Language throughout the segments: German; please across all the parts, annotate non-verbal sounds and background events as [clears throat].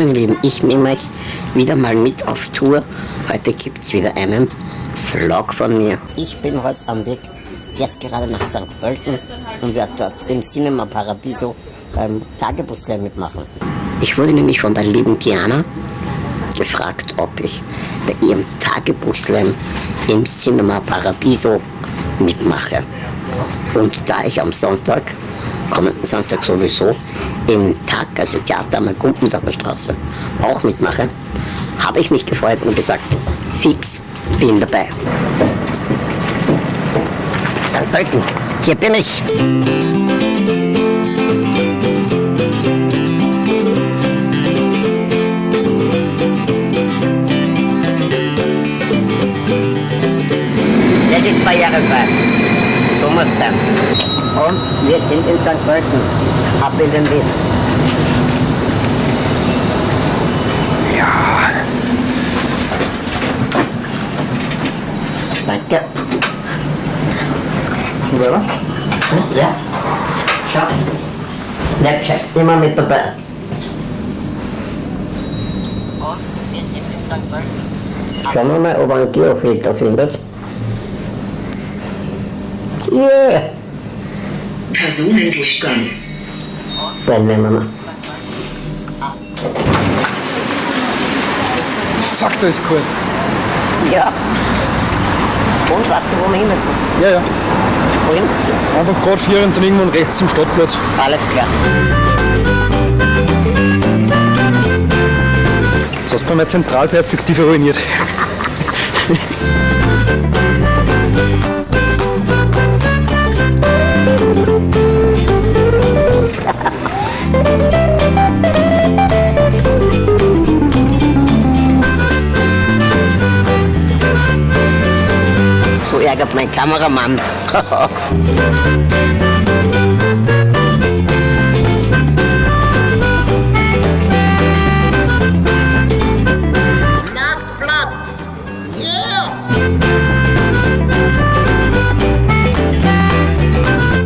willkommen lieben. Ich nehme euch wieder mal mit auf Tour. Heute gibt es wieder einen Vlog von mir. Ich bin heute am Weg jetzt gerade nach St. Pölten und werde dort im Cinema Paradiso beim Tagebuchslam mitmachen. Ich wurde nämlich von der lieben Diana gefragt, ob ich bei ihrem Tagebuchslam im Cinema Paradiso mitmache. Und da ich am Sonntag, kommenden Sonntag sowieso, im Tag, also Theater an der Gumpendorfer Straße, auch mitmache, habe ich mich gefreut und gesagt, fix, bin dabei. St. Pölten, hier bin ich. Das ist barrierefrei. So muss es sein. Und wir sind in St. Pölten. Ab in den Lift. Ja. Danke. Schon? Ja. Schatz. Snapchat immer mit dabei. Und wir sind in St. Pölten. Schauen wir mal, ob er einen Geofilter findet. Yeah. Personendurchgang. Dann nehmen wir mal. Fuck, da ist kalt. Ja. Und weißt du, wo wir hin müssen? Ja, ja. Wohin? Einfach gerade vier und dann irgendwann rechts zum Stadtplatz. Alles klar. Jetzt hast du meine Zentralperspektive ruiniert. [laughs] Ärgert mein Kameramann.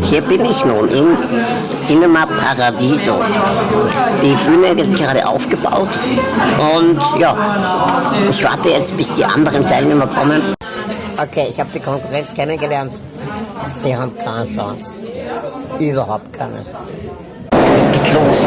Hier bin ich nun im Cinema Paradiso. Die Bühne wird gerade aufgebaut und ja, ich warte jetzt, bis die anderen Teilnehmer kommen. Okay, ich habe die Konkurrenz kennengelernt. Die haben keine Chance. Überhaupt keine. Jetzt geht's los.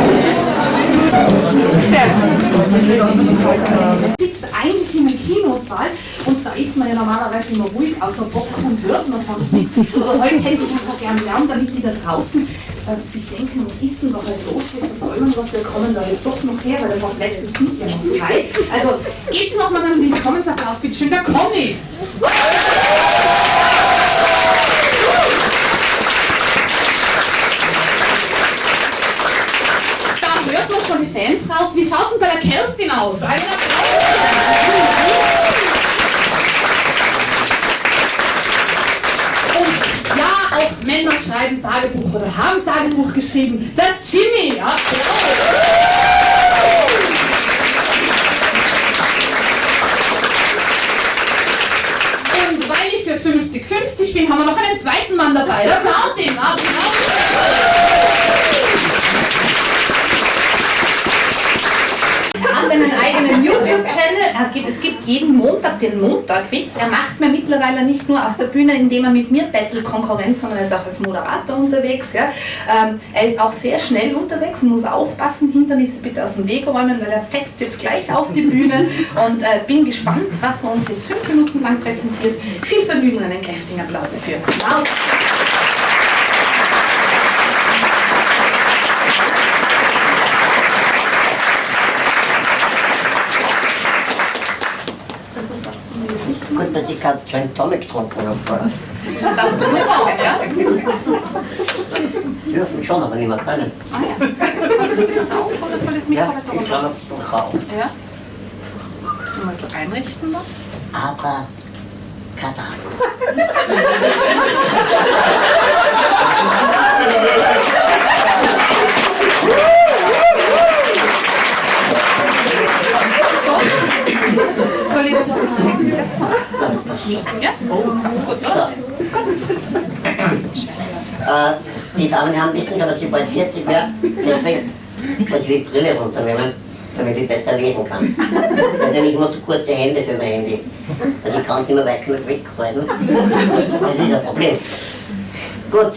Sitzt eigentlich in einem Kinosaal und da ist man ja normalerweise immer ruhig außer Bock und hört man sonst nichts. Aber heute hätte ich einfach gern Lärm, damit die da draußen äh, sich denken, was ist denn da halt los? Was soll man was? Wir kommen da jetzt doch noch her, weil der Plätze sind ja noch frei. Also geht's nochmal einen Willkommensapplaus, bitte schön, der Conny. Da hört man schon die Fans raus. Wie schaut's denn bei der Kerstin aus? Einen Applaus. Und ja, auch Männer schreiben Tagebuch oder haben Tagebuch geschrieben. Der Jimmy, ja. Und weil ich für 50-50 bin, haben wir noch einen zweiten Mann dabei, der Martin. Martin, Hat einen eigenen YouTube-Channel. Es gibt jeden Montag den Montagwitz. Er macht mir mittlerweile nicht nur auf der Bühne, indem er mit mir Battle Konkurrenz, sondern er ist auch als Moderator unterwegs. Ja. Ähm, er ist auch sehr schnell unterwegs und muss aufpassen, Hindernisse bitte aus dem Weg räumen, weil er fetzt jetzt gleich auf die Bühne. Und äh, bin gespannt, was er uns jetzt fünf Minuten lang präsentiert. Viel Vergnügen und einen kräftigen Applaus für Martin. Gut, dass ich gerade Gin Tonic getrunken habe. vorher. Darfst du nur rauchen, ja? Dürfen schon, aber nicht mehr können. Ah ja. Hast du wieder drauf oder soll das Ja, Mikrofon ich glaube ein bisschen rauch. Ja. Mal so einrichten noch. Aber Kadabra. [laughs] Ja? Äh, die Damen und Herren wissen schon, dass ich bald 40 werde. Deswegen muss ich die Brille runternehmen. damit ich besser lesen kann. Ich habe nämlich immer zu kurze Hände für mein Handy. Also ich kann es immer weit genug weghalten. Das ist ein Problem. Gut.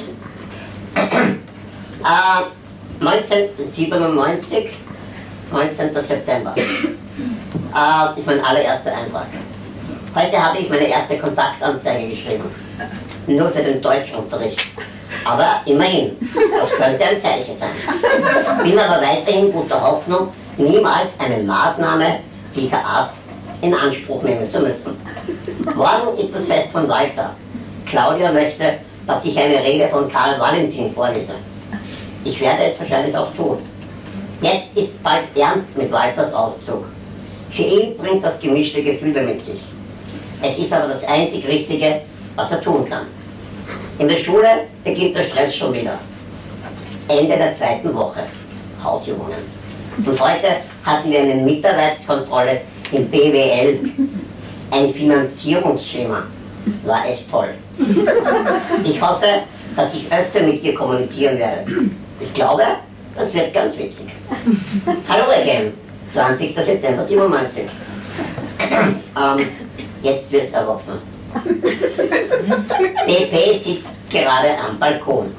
Äh, 1997, 19. September, äh, ist mein allererster Eintrag. Heute habe ich meine erste Kontaktanzeige geschrieben. Nur für den Deutschunterricht. Aber immerhin, das könnte ein Zeichen sein. Bin aber weiterhin guter Hoffnung, niemals eine Maßnahme dieser Art in Anspruch nehmen zu müssen. Morgen ist das Fest von Walter. Claudia möchte, dass ich eine Rede von Karl Valentin vorlese. Ich werde es wahrscheinlich auch tun. Jetzt ist bald ernst mit Walters Auszug. Für ihn bringt das gemischte Gefühle mit sich. Es ist aber das einzig Richtige, was er tun kann. In der Schule beginnt der Stress schon wieder. Ende der zweiten Woche. Hausübungen. Und heute hatten wir eine Mitarbeitskontrolle im BWL. Ein Finanzierungsschema. War echt toll. Ich hoffe, dass ich öfter mit dir kommunizieren werde. Ich glaube, das wird ganz witzig. Hallo again. 20. September 97. ähm, jetzt wird's erwachsen. [laughs] BP sitzt gerade am Balkon.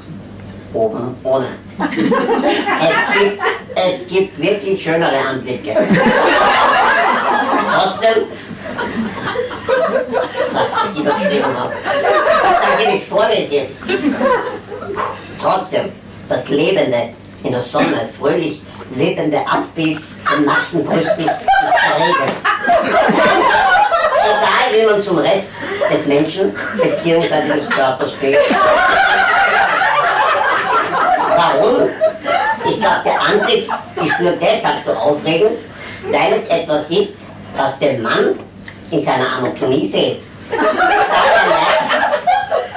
Oben ohne. Es gibt, es gibt wirklich schönere Anblicke. Trotzdem, was ich überschrieben habe, danke, ich vorlese jetzt. Trotzdem, das lebende, in der Sonne fröhlich lebende Abbild von nackten Brüsten ist erregend. Egal wie man zum Rest des Menschen bzw. des Körpers steht. Warum? Ich glaube, der Anblick ist nur deshalb so aufregend, weil es etwas ist, das dem Mann in seiner Anatomie fehlt.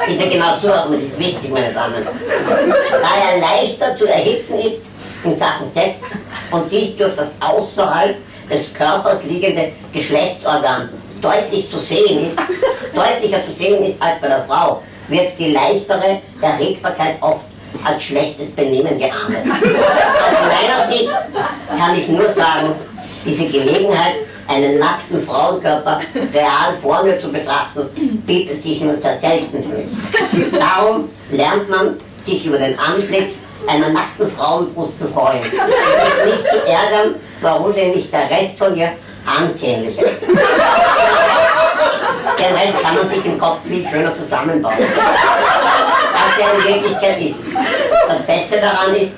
Bitte genau zuhören, das ist wichtig, meine Damen. Da er leichter zu erhitzen ist in Sachen Sex und dies durch das außerhalb des Körpers liegende Geschlechtsorgan deutlich zu sehen ist, deutlicher zu sehen ist als bei der Frau, wird die leichtere Erregbarkeit oft als schlechtes Benehmen geahndet. Aus meiner Sicht kann ich nur sagen, diese Gelegenheit, einen nackten Frauenkörper real vor mir zu betrachten, bietet sich nur sehr selten für mich. Darum lernt man, sich über den Anblick einer nackten Frauenbrust zu freuen und sich nicht zu ärgern, warum denn nicht der Rest von ihr ansehnlich ist. Den Rest kann man sich im Kopf viel schöner zusammenbauen. Als er in Wirklichkeit ist. Das Beste daran ist,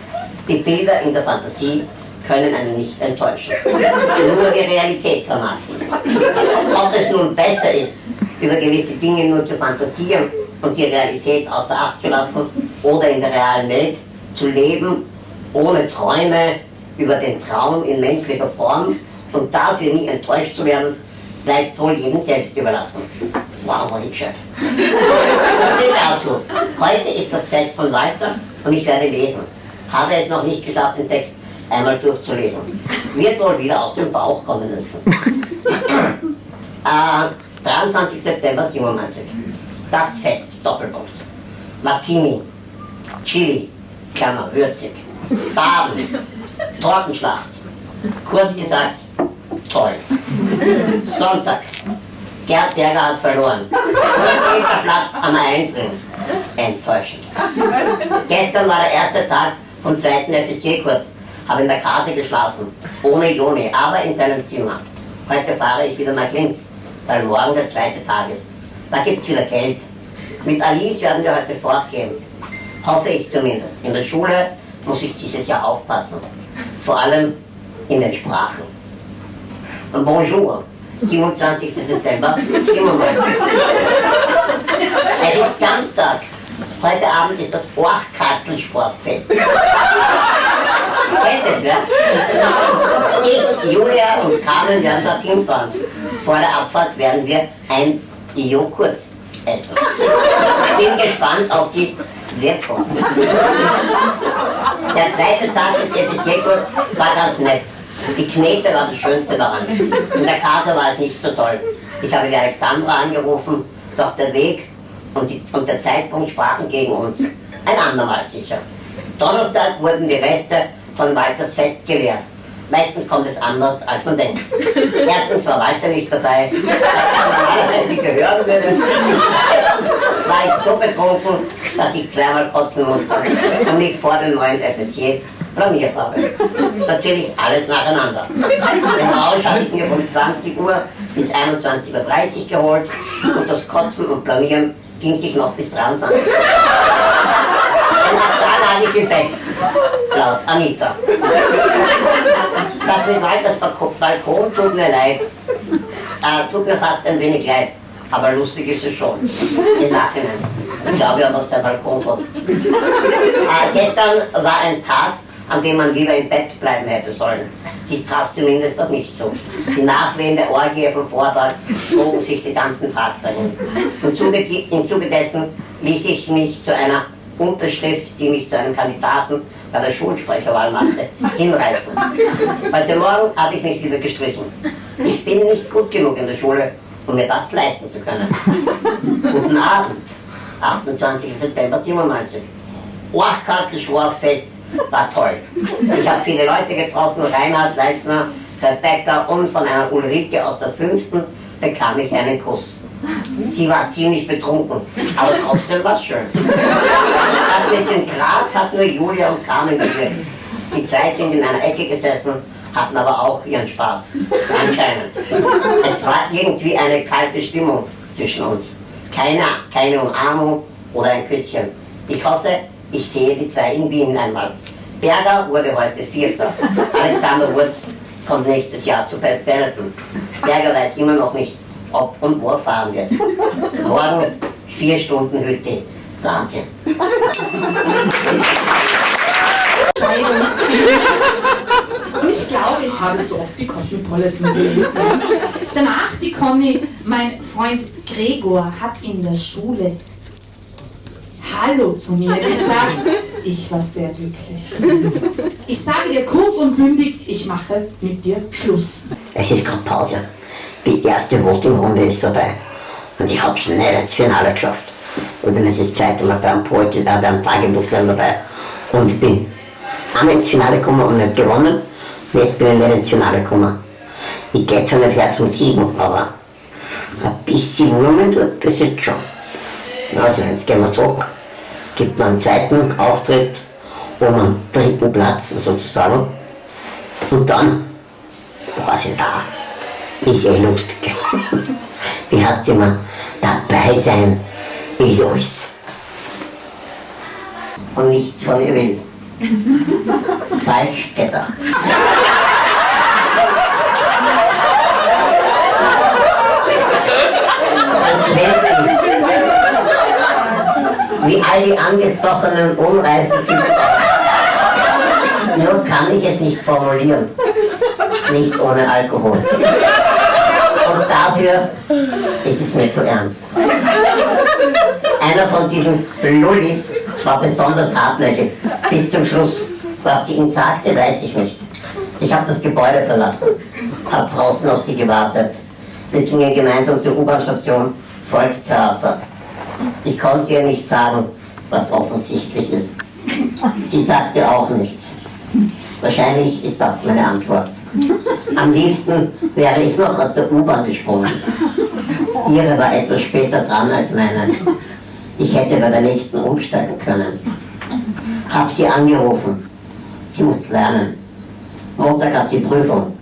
die Bilder in der Fantasie können einen nicht enttäuschen. Nur die Realität vermacht es. Ob es nun besser ist, über gewisse Dinge nur zu fantasieren und die Realität außer Acht zu lassen oder in der realen Welt zu leben, ohne Träume über den Traum in menschlicher Form und dafür nie enttäuscht zu werden, bleibt wohl jedem selbst überlassen. Wow, war ich. So viel dazu. Heute ist das Fest von Walter und ich werde lesen. Habe es noch nicht geschafft, den Text einmal durchzulesen. Wird wohl wieder aus dem Bauch kommen müssen. äh, 23. September 97. Das Fest, Doppelpunkt. Martini, Chili, Klammer, würzig. Baden, Tortenschlacht. Kurz gesagt, toll. Sonntag. Gerd Berger hat verloren. Zehnter Platz am Einzelnen. Enttäuschend. Gestern war der erste Tag vom zweiten FSC-Kurs. Habe in der Kase geschlafen. Ohne Joni, aber in seinem Zimmer. Heute fahre ich wieder nach Linz, weil morgen der zweite Tag ist. Da gibt's wieder Geld. Mit Alice werden wir heute fortgehen. Hoffe ich zumindest. In der Schule muss ich dieses Jahr aufpassen. Vor allem in den Sprachen. Bonjour, 27. September 97. Es ist Samstag. Heute Abend ist das Orchkatzelsportfest. Kennt es, wer? Ich, Julia und Carmen werden dorthin fahren. Vor der Abfahrt werden wir ein Joghurt essen. Bin gespannt auf die Wirkung. Der zweite Tag des FSC-Kurs war ganz nett. Die Knete war das Schönste daran. In der Casa war es nicht so toll. Ich habe die Alexandra angerufen, doch der Weg und, die, und der Zeitpunkt sprachen gegen uns. Ein andermal sicher. Donnerstag wurden die Reste von Walters Fest geleert. Meistens kommt es anders, als man denkt. Erstens war Walter nicht dabei, was normalerweise gehören würde. War ich so betrunken, dass ich zweimal kotzen musste und mich vor den neuen FSJs blamiert habe. Natürlich alles nacheinander. Den Rausch habe ich mir von 20 Uhr bis 21.30 Uhr geholt und das Kotzen und Blamieren ging sich noch bis 23 Uhr. Und ab da lag ich im Bett, laut Anita. Das mit Walters Balko- Balkon tut mir leid. Äh, tut mir fast ein wenig leid. Aber lustig ist es schon. Im Nachhinein. Ich glaube, er hat auf sein Balkon kotzt. Äh, gestern war ein Tag, an dem man lieber im Bett bleiben hätte sollen. Dies traf zumindest auf mich zu. Die Nachwehen der Orgie vom Vortag zogen sich den ganzen Tag dahin. Im Zuge, Im Zuge dessen ließ ich mich zu einer Unterschrift, die mich zu einem Kandidaten bei der Schulsprecherwahl machte, hinreißen. Heute Morgen habe ich mich wieder gestrichen. Ich bin nicht gut genug in der Schule, um mir das leisten zu können. [laughs] Guten Abend, 28. September 97. Orchkasselschworfest war toll. Ich habe viele Leute getroffen, Reinhard Leitzner, Rebecca und von einer Ulrike aus der fünften bekam ich einen Kuss. Sie war ziemlich betrunken, aber trotzdem war es schön. Das mit dem Gras hat nur Julia und Carmen gewirkt. Die zwei sind in einer Ecke gesessen, hatten aber auch ihren Spaß. Anscheinend. Es war irgendwie eine kalte Stimmung zwischen uns. Keine, keine Umarmung oder ein Küsschen. Ich hoffe, ich sehe die zwei in Wien einmal. Berger wurde heute Vierter. Alexander Wurz kommt nächstes Jahr zu Benetton. Berger weiß immer noch nicht, ob und wo er fahren wird. Morgen vier Stunden Hütte. Wahnsinn. Und ich glaube, ich habe so oft die Cosmopolitan gelesen. Danach die Conny, mein Freund Gregor hat in der Schule Hallo zu mir gesagt. Ich war sehr glücklich. Ich sage dir kurz und bündig, ich mache mit dir Schluss. Es ist gerade Pause. Die erste Voting-Runde ist vorbei. Und ich habe schnell ins Finale geschafft. Übrigens das zweite Mal beim Poetry, äh, beim Tagebuchslam dabei. Und bin einmal ins Finale gekommen und nicht gewonnen. Und jetzt bin ich nicht ins Finale gekommen. Ich gehe zwar nicht her zum Siegen, aber ein bisschen Wurmen tut das jetzt schon. Also jetzt gehen wir zurück. Gibt noch einen zweiten Auftritt um einen dritten Platz sozusagen. Und dann was ist da? Ist ja lustig. [laughs] Wie heißt immer? Dabei sein ist alles. Und nichts von ihr will. Falsch gedacht. Wie all die angestochenen, unreifen Typen. Nur kann ich es nicht formulieren nicht ohne Alkohol. Und dafür ist es mir zu ernst. Einer von diesen Lullis war besonders hartnäckig. Bis zum Schluss. Was sie ihm sagte, weiß ich nicht. Ich habe das Gebäude verlassen, habe draußen auf sie gewartet. Wir gingen gemeinsam zur U-Bahn-Station Volkstheater. Ich konnte ihr nicht sagen, was offensichtlich ist. Sie sagte auch nichts. Wahrscheinlich ist das meine Antwort. Am liebsten wäre ich noch aus der U-Bahn gesprungen. Ihre war etwas später dran als meine. Ich hätte bei der nächsten umsteigen können. Hab sie angerufen. Sie muss lernen. Montag hat sie Prüfung.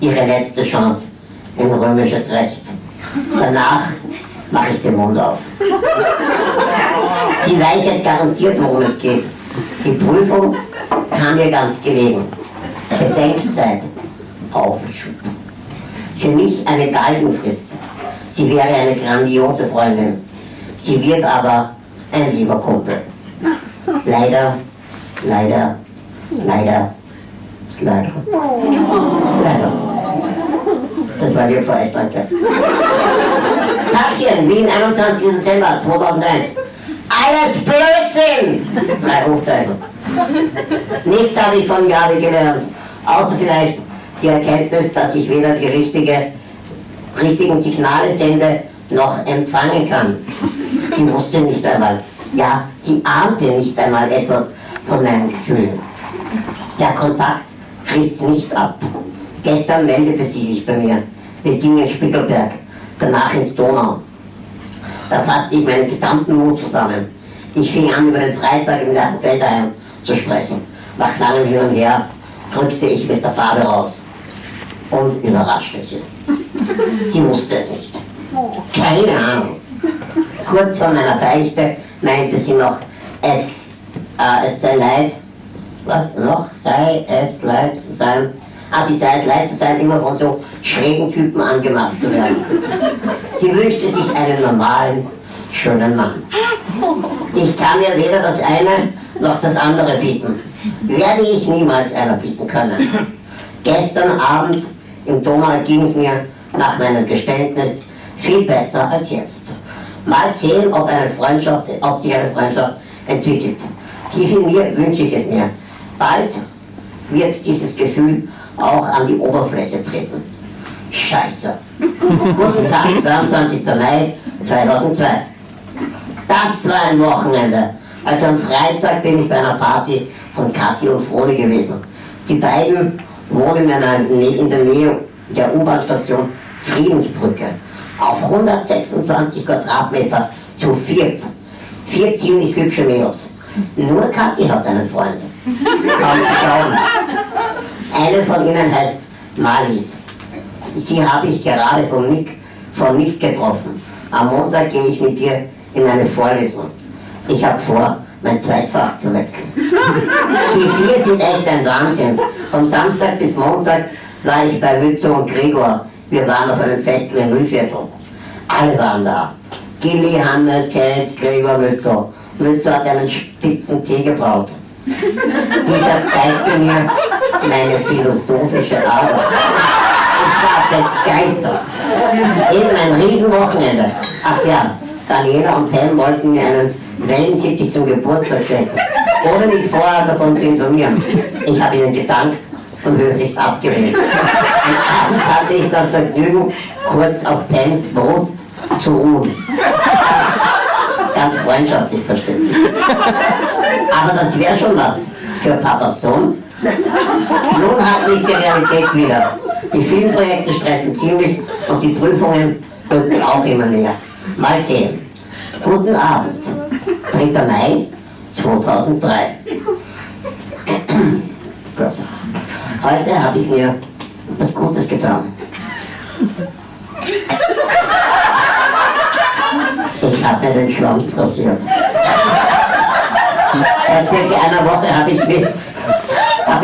Ihre letzte Chance in römisches Recht. Danach mache ich den Mund auf. Sie weiß jetzt garantiert, worum es geht. Die Prüfung kam ihr ganz gelegen. Bedenkzeit aufschub. Für mich eine Galgenfrist. Sie wäre eine grandiose Freundin. Sie wird aber ein lieber Kumpel. Leider, leider, leider, leider. Leider. Das war für euch, danke. Tachchen, Wien, 21. Dezember 2001. Alles Blödsinn! Drei Hochzeichen. Nichts habe ich von Gabi gelernt, außer vielleicht die Erkenntnis, dass ich weder die richtige, richtigen Signale sende, noch empfangen kann. Sie wusste nicht einmal, ja, sie ahnte nicht einmal etwas von meinen Gefühlen. Der Kontakt riss nicht ab. Gestern meldete sie sich bei mir. Wir gingen Spittelberg, danach ins Donau. Da fasste ich meinen gesamten Mut zusammen. Ich fing an, über den Freitag im Gartenfeldheim zu sprechen. Nach langem Hin und Her drückte ich mit der Farbe raus und überraschte sie. Sie wusste es nicht. Keine Ahnung. Kurz vor meiner Beichte meinte sie noch, es, äh, es sei leid, was noch sei es leid zu sein, ah, sie sei es leid zu sein, immer von so schrägen Typen angemacht zu werden. Sie wünschte sich einen normalen, schönen Mann. Ich kann mir weder das eine noch das andere bieten. Werde ich niemals einer bieten können. Gestern Abend im Donau ging es mir nach meinem Geständnis viel besser als jetzt. Mal sehen, ob, eine Freundschaft, ob sich eine Freundschaft entwickelt. Tief in mir wünsche ich es mir. Bald wird dieses Gefühl auch an die Oberfläche treten. Scheiße. Guten Tag, 22. Mai 2002. Das war ein Wochenende. Also am Freitag bin ich bei einer Party von Kathi und Froni gewesen. Die beiden wohnen in der Nähe der U-Bahn-Station Friedensbrücke. Auf 126 Quadratmeter zu viert. Vier ziemlich hübsche Mädels. Nur Kathi hat einen Freund. Kaum. Eine von ihnen heißt Malis. Sie habe ich gerade von Nick, von Nick getroffen. Am Montag gehe ich mit ihr in eine Vorlesung. Ich habe vor, mein Zweitfach zu wechseln. Die vier sind echt ein Wahnsinn. Vom Samstag bis Montag war ich bei Mützo und Gregor. Wir waren auf einem Festival in Mühlviertel. Alle waren da. Gilly, Hannes, Kelz, Gregor, Mützo. Mützo hat einen spitzen Tee gebraut. Dieser zeigte mir meine philosophische Arbeit. Ich war begeistert. Eben ein Riesenwochenende. Ach ja, Daniela und Pam wollten mir einen Wellensittich zum Geburtstag schenken, ohne mich vorher davon zu informieren. Ich habe ihnen gedankt und höflichst abgelehnt. Abend hatte ich das Vergnügen, kurz auf Pams Brust zu ruhen. Ganz freundschaftlich, sich. Aber das wäre schon was für Papas Sohn. Nun hat mich die Realität wieder. Die Filmprojekte stressen ziemlich und die Prüfungen rücken auch immer näher. Mal sehen. Guten Abend. 3. Mai 2003. Gut. [clears throat] Heute habe ich mir etwas Gutes getan. Ich mir den Schwanz rasiert. Vor circa einer Woche habe ich es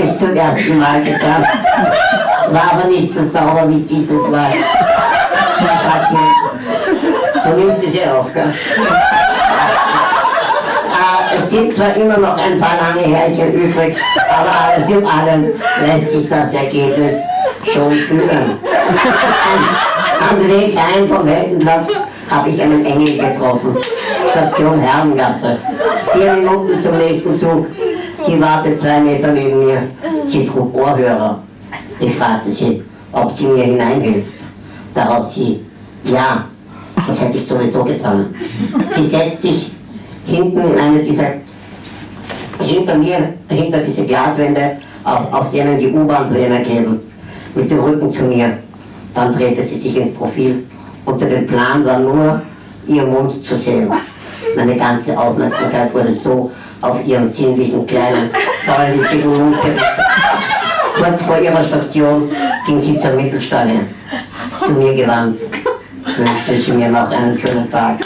ich zum ersten Mal getan. War aber nicht so sauber wie dieses Mal. Du nimmst es ja auf, gell? Äh, es sind zwar immer noch ein paar lange Härchen übrig, aber alles in allem lässt sich das Ergebnis schon fühlen. [laughs] Am Weg heim vom Weltenplatz habe ich einen Engel getroffen. Station Herrengasse. Vier Minuten zum nächsten Zug. Sie wartet zwei Meter neben mir. Sie trug Ohrhörer. Ich fragte sie, ob sie mir hineinhilft. Darauf sie, ja, das hätte ich sowieso getan. Sie setzt sich hinten in eine dieser, hinter mir, hinter diese Glaswände, auf, auf denen die U-Bahn-Pläne kleben, mit dem Rücken zu mir. Dann drehte sie sich ins Profil. Unter dem Plan war nur ihr Mund zu sehen. Meine ganze Aufmerksamkeit wurde so auf ihren sinnlichen, kleinen, säuligen Mund gerichtet. Kurz vor ihrer Station ging sie zur Mittelstange, zu mir gewandt, wünschte sie mir noch einen schönen Tag.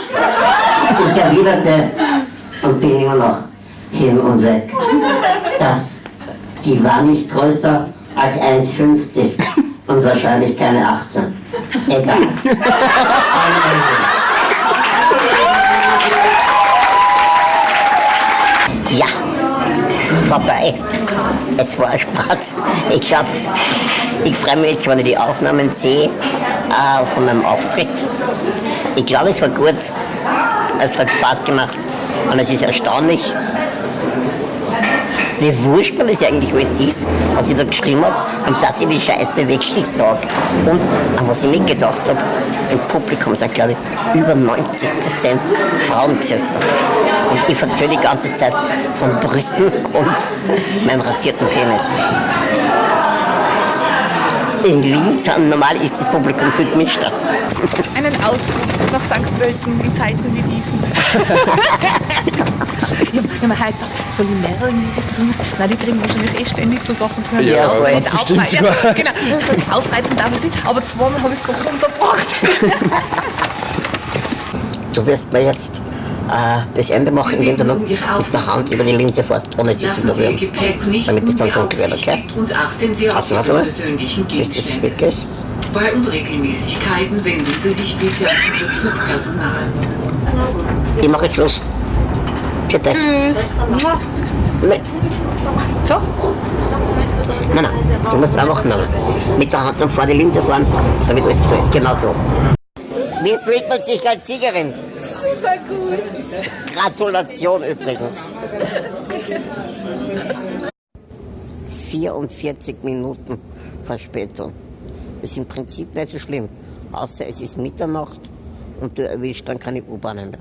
Ich erwiderte und bin immer noch hin und weg. Das, die war nicht größer als 1,50 und wahrscheinlich keine 18. Egal. [laughs] Ja, vorbei. Es war Spaß. Ich glaube, ich freue mich jetzt, wenn ich die Aufnahmen sehe äh, von meinem Auftritt. Ich glaube, es war gut. Es hat Spaß gemacht. Und es ist erstaunlich, wie wurscht man das eigentlich alles ist, was ich da geschrieben habe und dass ich die Scheiße wirklich sage. Und an was ich mitgedacht habe, im Publikum sind glaube ich über 90% Frauen gesessen. Und ich erzähle die ganze Zeit von Brüsten und meinem rasierten Penis. In Linz, normal ist das Publikum viel gemischter. Einen Ausflug nach St. Pölten in Zeiten wie diesen. [laughs] [laughs] ich habe mir heute mehrere bringen? Nein, die kriegen wahrscheinlich eh ständig so Sachen zu hören. Ja, die voll. jetzt bestimmt aufreißen. ja, [laughs] genau. Ausreizen darf ich nicht, aber zweimal habe ich es doch unterbracht. [laughs] Du wirst mir jetzt äh, das Ende machen, indem du noch mit der Hand über die Linse fährst, ohne sie zu berühren. Damit es dann dunkel wird, okay? Also, warte mal. persönlichen Bis das weg ist. Bei Unregelmäßigkeiten wenden Sie sich bitte an unser Zugpersonal. Ich mache jetzt Schluss. Dich. Tschüss. Nee. So, Nein, nein, du musst einfach nein, mit der Hand dann vor die Linse fahren, damit alles so ist. Genau so. Wie fühlt man sich als Siegerin? super gut. Gratulation übrigens. 44 Minuten Verspätung. Ist im Prinzip nicht so schlimm. Außer es ist Mitternacht und du erwischst dann keine U-Bahnen mehr.